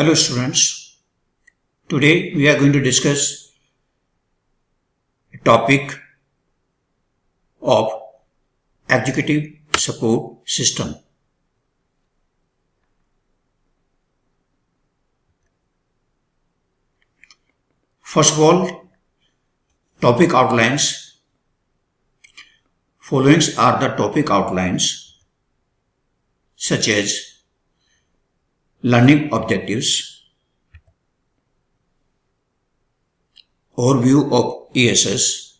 Hello students. Today we are going to discuss a topic of executive support system. First of all, topic outlines. Followings are the topic outlines such as learning objectives, overview of ESS,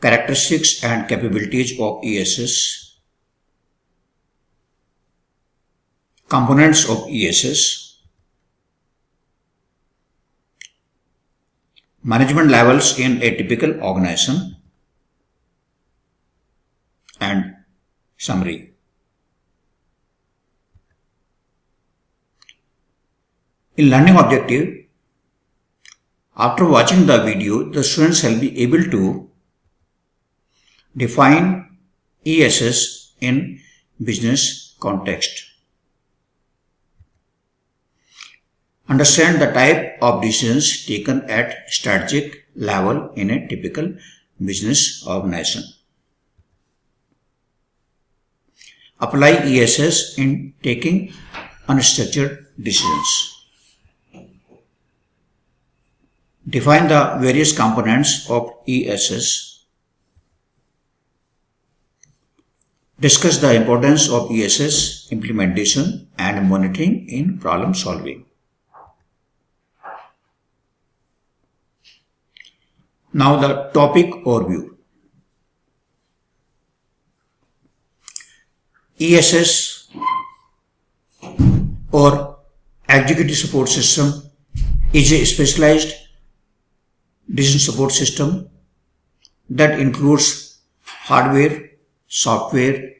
characteristics and capabilities of ESS, components of ESS, management levels in a typical organization, and summary. In learning objective, after watching the video, the students shall be able to define ESS in business context. Understand the type of decisions taken at strategic level in a typical business organization. Apply ESS in taking unstructured decisions. Define the various components of ESS. Discuss the importance of ESS implementation and monitoring in problem solving. Now the topic overview. ESS or Executive Support System is a specialized decision support system that includes hardware, software,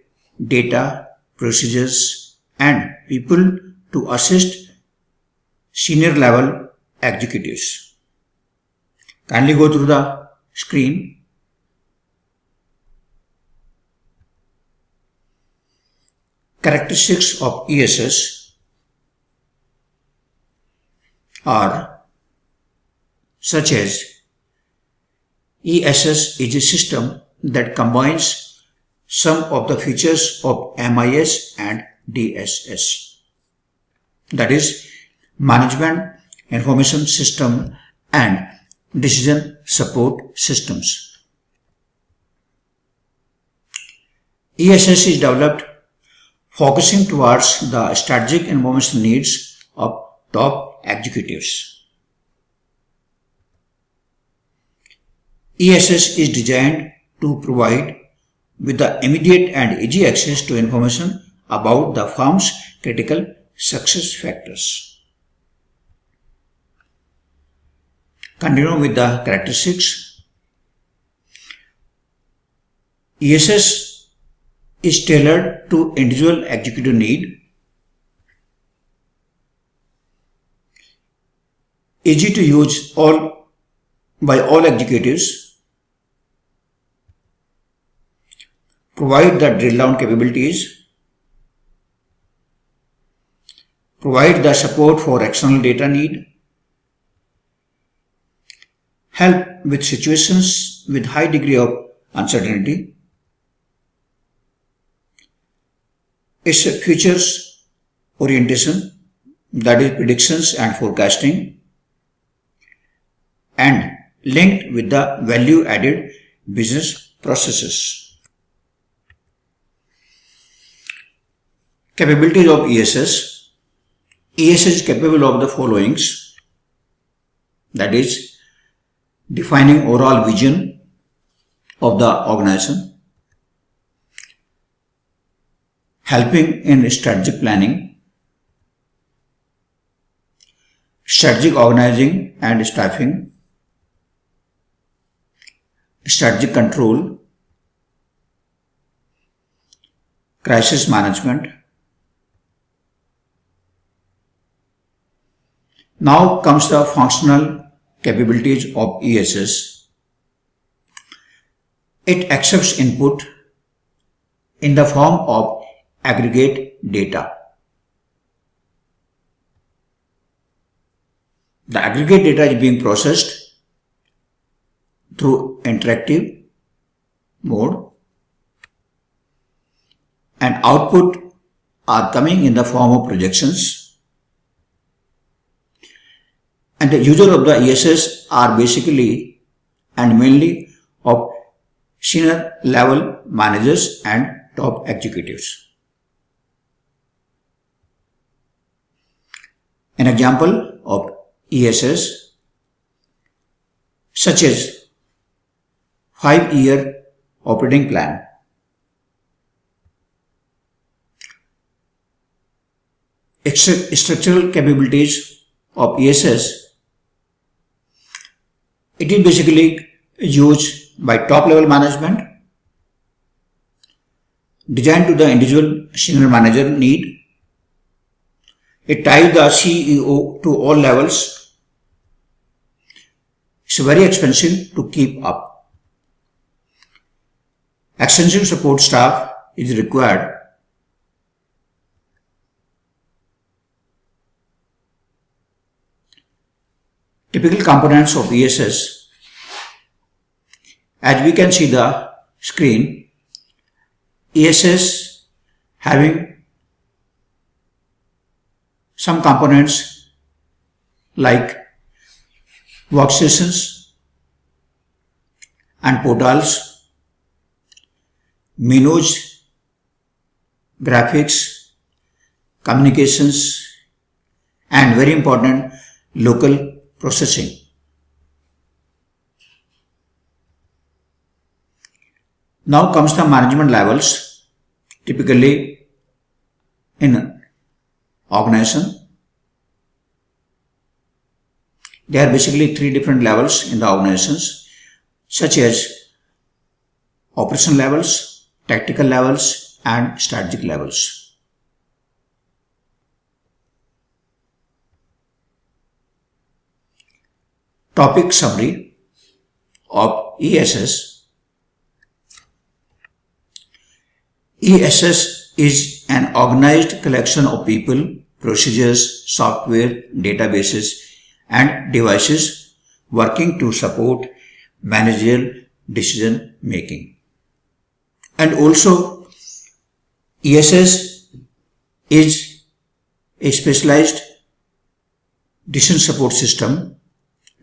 data, procedures and people to assist senior level executives. Kindly go through the screen. Characteristics of ESS are such as ESS is a system that combines some of the features of MIS and DSS. That is Management Information System and Decision Support Systems. ESS is developed focusing towards the strategic information needs of top executives. ESS is designed to provide with the immediate and easy access to information about the firm's critical success factors. Continue with the characteristics. ESS is tailored to individual executive need, easy to use all by all executives provide the drill down capabilities, provide the support for external data need, help with situations with high degree of uncertainty, its a futures orientation that is predictions and forecasting and linked with the value added business processes. Capabilities of ESS. ESS is capable of the followings. That is, defining overall vision of the organization, helping in strategic planning, strategic organizing and staffing, strategic control, crisis management, Now comes the functional capabilities of ESS. It accepts input in the form of aggregate data. The aggregate data is being processed through interactive mode and output are coming in the form of projections and the user of the ESS are basically and mainly of senior level managers and top executives. An example of ESS such as 5 year operating plan structural capabilities of ESS it is basically used by top level management designed to the individual senior manager need it ties the CEO to all levels. It's very expensive to keep up. Extensive support staff is required. Typical components of ESS. As we can see the screen, ESS having some components like workstations and portals, menus, graphics, communications and very important local processing. Now comes the management levels typically in an organization. There are basically three different levels in the organizations such as operation levels, tactical levels and strategic levels. Topic summary of ESS. ESS is an organized collection of people, procedures, software, databases, and devices working to support managerial decision making. And also, ESS is a specialized decision support system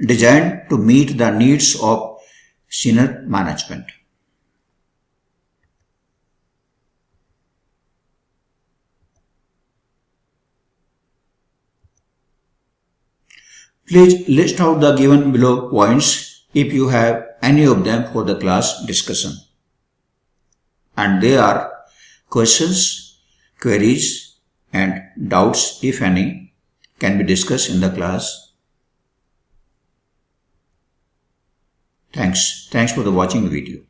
designed to meet the needs of senior management. Please list out the given below points if you have any of them for the class discussion. And they are questions, queries and doubts if any can be discussed in the class. Thanks. Thanks for the watching the video.